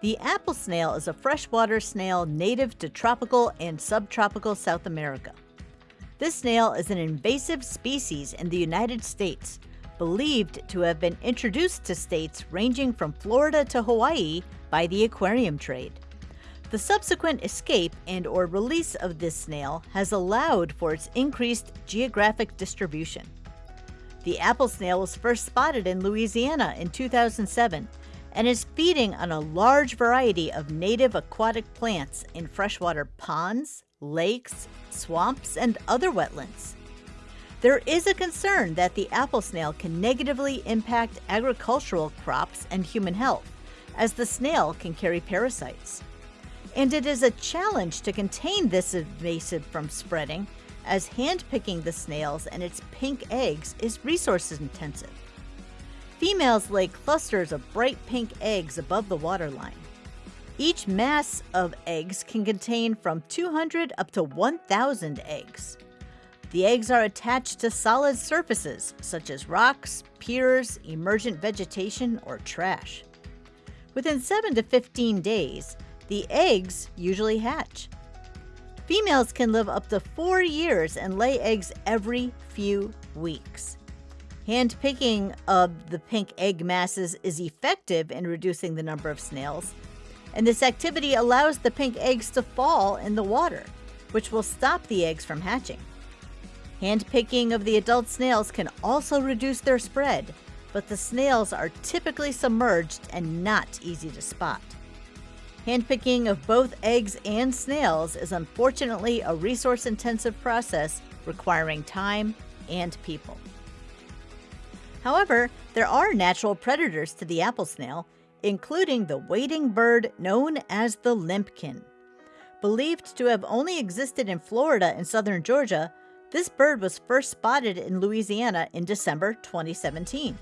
The apple snail is a freshwater snail native to tropical and subtropical South America. This snail is an invasive species in the United States, believed to have been introduced to states ranging from Florida to Hawaii by the aquarium trade. The subsequent escape and or release of this snail has allowed for its increased geographic distribution. The apple snail was first spotted in Louisiana in 2007 and is feeding on a large variety of native aquatic plants in freshwater ponds, lakes, swamps, and other wetlands. There is a concern that the apple snail can negatively impact agricultural crops and human health, as the snail can carry parasites. And it is a challenge to contain this invasive from spreading, as handpicking the snails and its pink eggs is resource intensive. Females lay clusters of bright pink eggs above the waterline. Each mass of eggs can contain from 200 up to 1,000 eggs. The eggs are attached to solid surfaces such as rocks, piers, emergent vegetation, or trash. Within 7 to 15 days, the eggs usually hatch. Females can live up to 4 years and lay eggs every few weeks. Handpicking of the pink egg masses is effective in reducing the number of snails, and this activity allows the pink eggs to fall in the water, which will stop the eggs from hatching. Handpicking of the adult snails can also reduce their spread, but the snails are typically submerged and not easy to spot. Handpicking of both eggs and snails is unfortunately a resource intensive process requiring time and people. However, there are natural predators to the apple snail, including the wading bird known as the limpkin. Believed to have only existed in Florida and southern Georgia, this bird was first spotted in Louisiana in December 2017.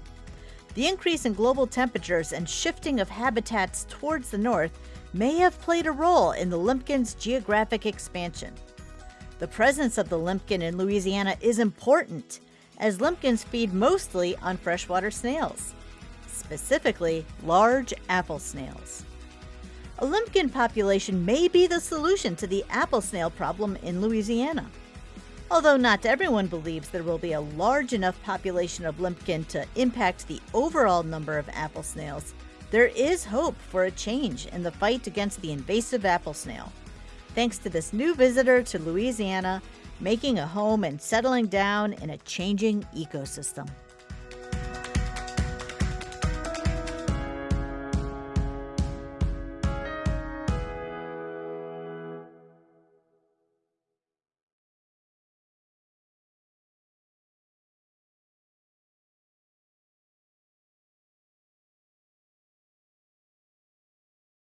The increase in global temperatures and shifting of habitats towards the north may have played a role in the limpkin's geographic expansion. The presence of the limpkin in Louisiana is important as limpkins feed mostly on freshwater snails, specifically large apple snails. A limpkin population may be the solution to the apple snail problem in Louisiana. Although not everyone believes there will be a large enough population of limpkin to impact the overall number of apple snails, there is hope for a change in the fight against the invasive apple snail. Thanks to this new visitor to Louisiana making a home and settling down in a changing ecosystem.